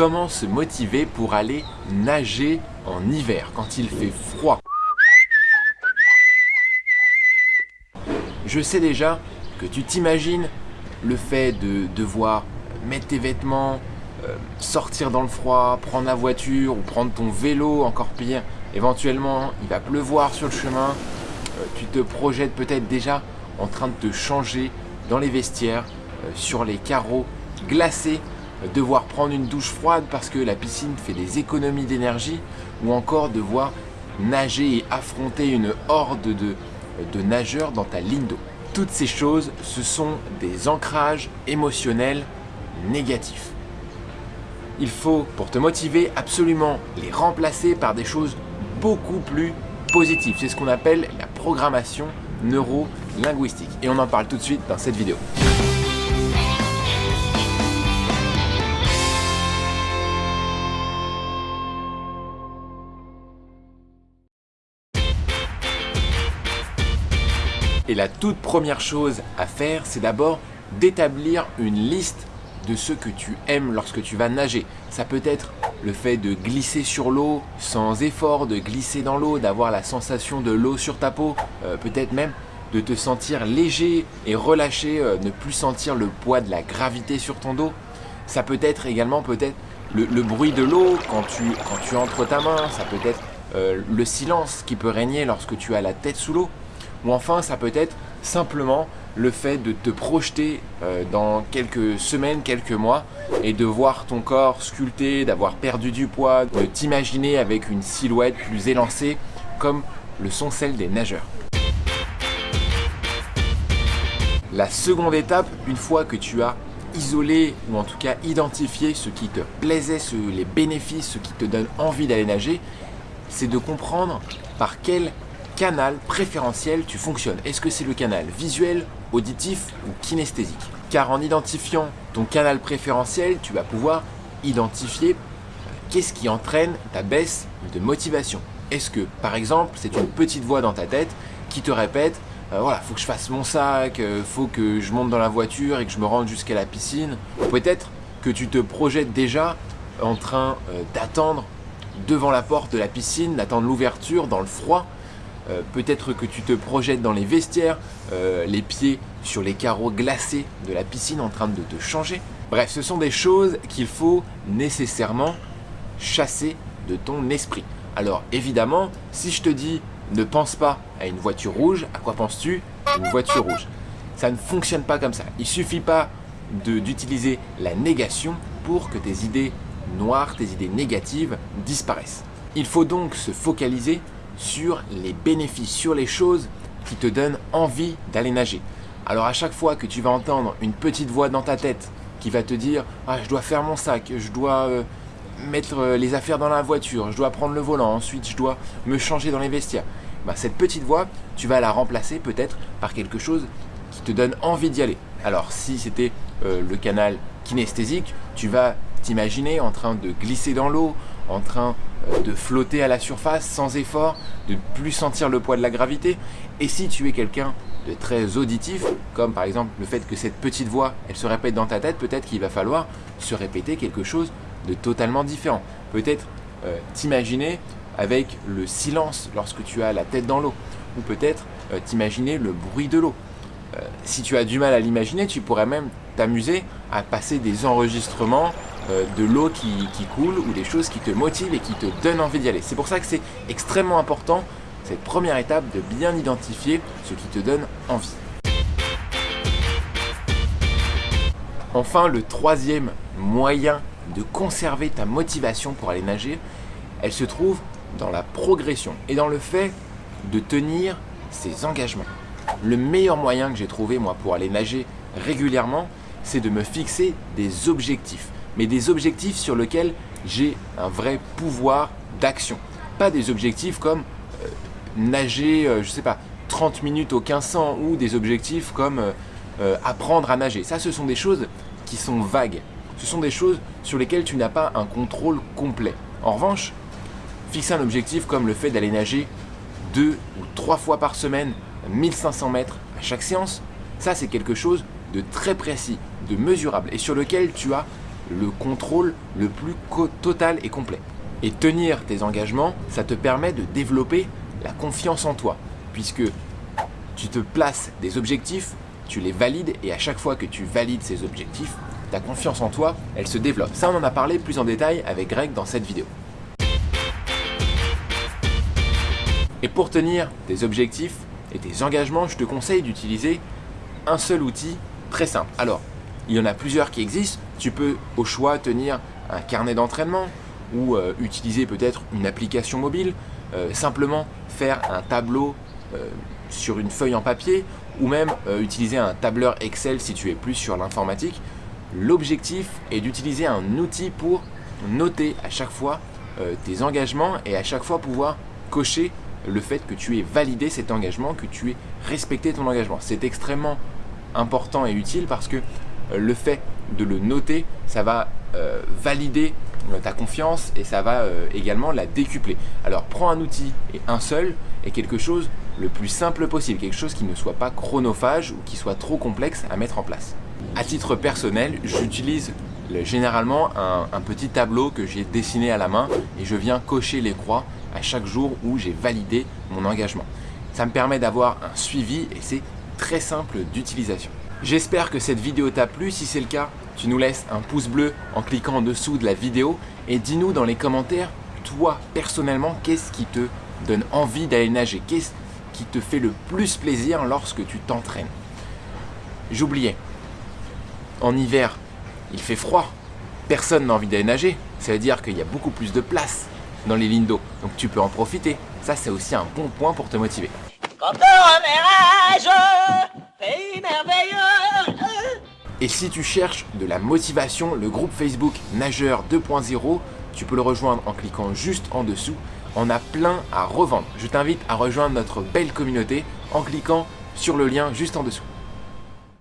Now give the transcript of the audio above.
Comment se motiver pour aller nager en hiver quand il fait froid. Je sais déjà que tu t'imagines le fait de devoir mettre tes vêtements, euh, sortir dans le froid, prendre la voiture ou prendre ton vélo, encore pire, éventuellement il va pleuvoir sur le chemin, euh, tu te projettes peut-être déjà en train de te changer dans les vestiaires, euh, sur les carreaux glacés, devoir prendre une douche froide parce que la piscine fait des économies d'énergie ou encore devoir nager et affronter une horde de, nageurs dans ta ligne d'eau. Toutes ces choses, ce sont des ancrages émotionnels négatifs. Il faut, pour te motiver, absolument les remplacer par des choses beaucoup plus positives. C'est ce qu'on appelle la programmation neuro-linguistique. Et on en parle tout de suite dans cette vidéo. Et la toute première chose à faire, c'est d'abord d'établir une liste de ce que tu aimes lorsque tu vas nager. Ça peut être le fait de glisser sur l'eau sans effort, de glisser dans l'eau, d'avoir la sensation de l'eau sur ta peau, euh, peut-être même de te sentir léger et relâché, euh, ne plus sentir le poids de la gravité sur ton dos. Ça peut être également peut-être le, bruit de l'eau quand tu, entres ta main, ça peut être euh, le silence qui peut régner lorsque tu as la tête sous l'eau. Ou enfin, ça peut être simplement le fait de te projeter euh, dans quelques semaines, quelques mois et de voir ton corps sculpté, d'avoir perdu du poids, de t'imaginer avec une silhouette plus élancée comme le sont celles des nageurs. La seconde étape, une fois que tu as isolé ou en tout cas identifié ce qui te plaisait, les bénéfices, ce qui te donne envie d'aller nager, c'est de comprendre par quel canal préférentiel tu fonctionnes. Est-ce que c'est le canal visuel, auditif ou kinesthésique? Car en identifiant ton canal préférentiel, tu vas pouvoir identifier euh, qu'est-ce qui entraîne ta baisse de motivation. Est-ce que, par exemple, c'est une petite voix dans ta tête qui te répète euh, voilà, faut que je fasse mon sac, euh, faut que je monte dans la voiture et que je me rende jusqu'à la piscine. Peut-être que tu te projettes déjà en train d'attendre devant la porte de la piscine, d'attendre l'ouverture dans le froid euh, peut-être que tu te projettes dans les vestiaires, euh, les pieds sur les carreaux glacés de la piscine en train de te changer. Bref, ce sont des choses qu'il faut nécessairement chasser de ton esprit. Alors évidemment, si je te dis ne pense pas à une voiture rouge, à quoi penses-tu Une voiture rouge? Ça ne fonctionne pas comme ça. Il suffit pas d'utiliser la négation pour que tes idées noires, tes idées négatives disparaissent. Il faut donc se focaliser sur les bénéfices, sur les choses qui te donnent envie d'aller nager. Alors à chaque fois que tu vas entendre une petite voix dans ta tête qui va te dire « Ah, je dois faire mon sac, je dois euh, mettre euh, les affaires dans la voiture, je dois prendre le volant, ensuite je dois me changer dans les vestiaires. Bah, cette petite voix, tu vas la remplacer peut-être par quelque chose qui te donne envie d'y aller. Alors si c'était euh, le canal kinesthésique, tu vas t'imaginer en train de glisser dans l'eau, en train euh, de flotter à la surface sans effort, de ne plus sentir le poids de la gravité. Et si tu es quelqu'un de très auditif, comme par exemple le fait que cette petite voix, elle se répète dans ta tête, peut-être qu'il va falloir se répéter quelque chose de totalement différent. Peut-être euh, t'imaginer avec le silence lorsque tu as la tête dans l'eau, ou peut-être euh, t'imaginer le bruit de l'eau. si tu as du mal à l'imaginer, tu pourrais même t'amuser à passer des enregistrements euh, de l'eau qui, coule ou des choses qui te motivent et qui te donnent envie d'y aller. C'est pour ça que c'est extrêmement important, cette première étape, de bien identifier ce qui te donne envie. Enfin, le troisième moyen de conserver ta motivation pour aller nager, elle se trouve dans la progression et dans le fait de tenir ses engagements. Le meilleur moyen que j'ai trouvé moi pour aller nager régulièrement, c'est de me fixer des objectifs mais des objectifs sur lesquels j'ai un vrai pouvoir d'action. Pas des objectifs comme euh, nager, euh, je sais pas, 30 minutes au 1500 ou des objectifs comme euh, apprendre à nager. Ça, ce sont des choses qui sont vagues. Ce sont des choses sur lesquelles tu n'as pas un contrôle complet. En revanche, fixer un objectif comme le fait d'aller nager deux ou trois fois par semaine, 1500 mètres à chaque séance, ça c'est quelque chose de très précis, de mesurable et sur lequel tu as le contrôle le plus total et complet. Et tenir tes engagements, ça te permet de développer la confiance en toi, puisque tu te places des objectifs, tu les valides, et à chaque fois que tu valides ces objectifs, ta confiance en toi, elle se développe. Ça, on en a parlé plus en détail avec Greg dans cette vidéo. Et pour tenir tes objectifs et tes engagements, je te conseille d'utiliser un seul outil très simple. Alors, il y en a plusieurs qui existent. Tu peux au choix tenir un carnet d'entraînement ou euh, utiliser peut-être une application mobile, euh, simplement faire un tableau euh, sur une feuille en papier ou même utiliser un tableur Excel si tu es plus sur l'informatique. L'objectif est d'utiliser un outil pour noter à chaque fois tes engagements et à chaque fois pouvoir cocher le fait que tu aies validé cet engagement, que tu aies respecté ton engagement. C'est extrêmement important et utile parce que le fait de le noter, ça va euh, valider euh, ta confiance et ça va également la décupler. Alors prends un outil et un seul et quelque chose le plus simple possible, quelque chose qui ne soit pas chronophage ou qui soit trop complexe à mettre en place. À titre personnel, j'utilise généralement un, un, petit tableau que j'ai dessiné à la main et je viens cocher les croix à chaque jour où j'ai validé mon engagement. Ça me permet d'avoir un suivi et c'est très simple d'utilisation. J'espère que cette vidéo t'a plu. Si c'est le cas, tu nous laisses un pouce bleu en cliquant en dessous de la vidéo et dis-nous dans les commentaires, toi personnellement, qu'est-ce qui te donne envie d'aller nager? Qu'est-ce qui te fait le plus plaisir lorsque tu t'entraînes? J'oubliais, en hiver, il fait froid, personne n'a envie d'aller nager. Ça veut dire qu'il y a beaucoup plus de place dans les lignes d'eau. Donc tu peux en profiter. Ça, c'est aussi un bon point pour te motiver. Et si tu cherches de la motivation, le groupe Facebook Nageur 2.0, tu peux le rejoindre en cliquant juste en dessous. On a plein à revendre. Je t'invite à rejoindre notre belle communauté en cliquant sur le lien juste en dessous.